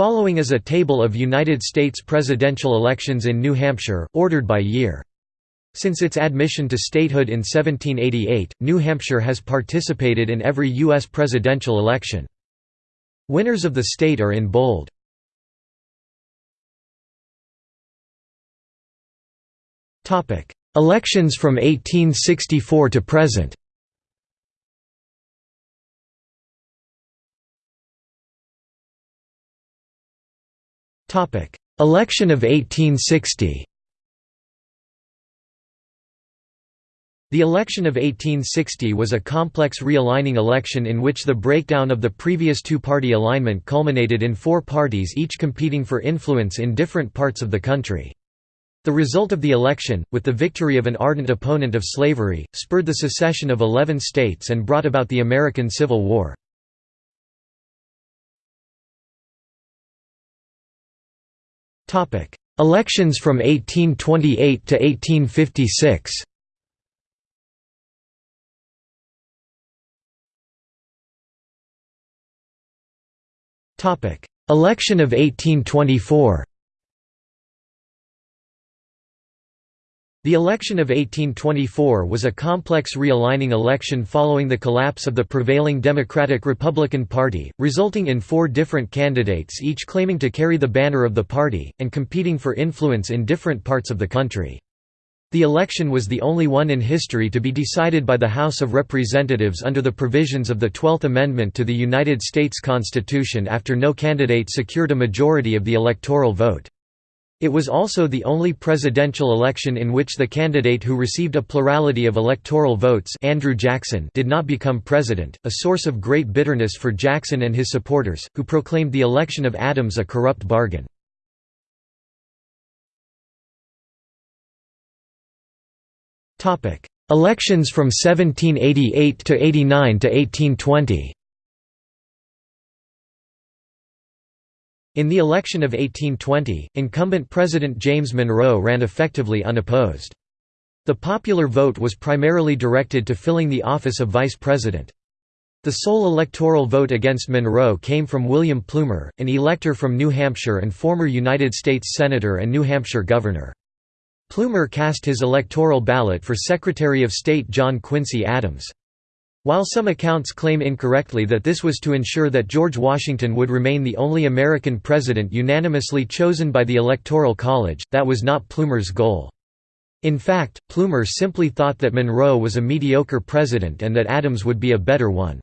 Following is a table of United States presidential elections in New Hampshire, ordered by year. Since its admission to statehood in 1788, New Hampshire has participated in every U.S. presidential election. Winners of the state are in bold. Elections from 1864 to present Election of 1860 The election of 1860 was a complex realigning election in which the breakdown of the previous two-party alignment culminated in four parties each competing for influence in different parts of the country. The result of the election, with the victory of an ardent opponent of slavery, spurred the secession of eleven states and brought about the American Civil War. Elections from 1828 to 1856 Election of 1824 The election of 1824 was a complex realigning election following the collapse of the prevailing Democratic-Republican Party, resulting in four different candidates each claiming to carry the banner of the party, and competing for influence in different parts of the country. The election was the only one in history to be decided by the House of Representatives under the provisions of the Twelfth Amendment to the United States Constitution after no candidate secured a majority of the electoral vote. It was also the only presidential election in which the candidate who received a plurality of electoral votes Andrew Jackson did not become president, a source of great bitterness for Jackson and his supporters, who proclaimed the election of Adams a corrupt bargain. Elections from 1788 to 89 to 1820 In the election of 1820, incumbent President James Monroe ran effectively unopposed. The popular vote was primarily directed to filling the office of vice president. The sole electoral vote against Monroe came from William Plumer, an elector from New Hampshire and former United States Senator and New Hampshire Governor. Plumer cast his electoral ballot for Secretary of State John Quincy Adams. While some accounts claim incorrectly that this was to ensure that George Washington would remain the only American president unanimously chosen by the Electoral College, that was not Plumer's goal. In fact, Plumer simply thought that Monroe was a mediocre president and that Adams would be a better one.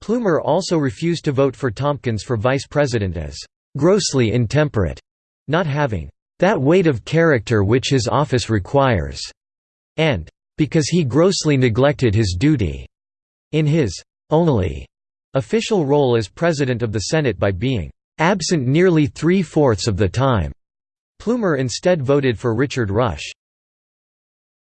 Plumer also refused to vote for Tompkins for vice president as «grossly intemperate», not having «that weight of character which his office requires», and «because he grossly neglected his duty». In his only official role as President of the Senate by being absent nearly three-fourths of the time, Plumer instead voted for Richard Rush.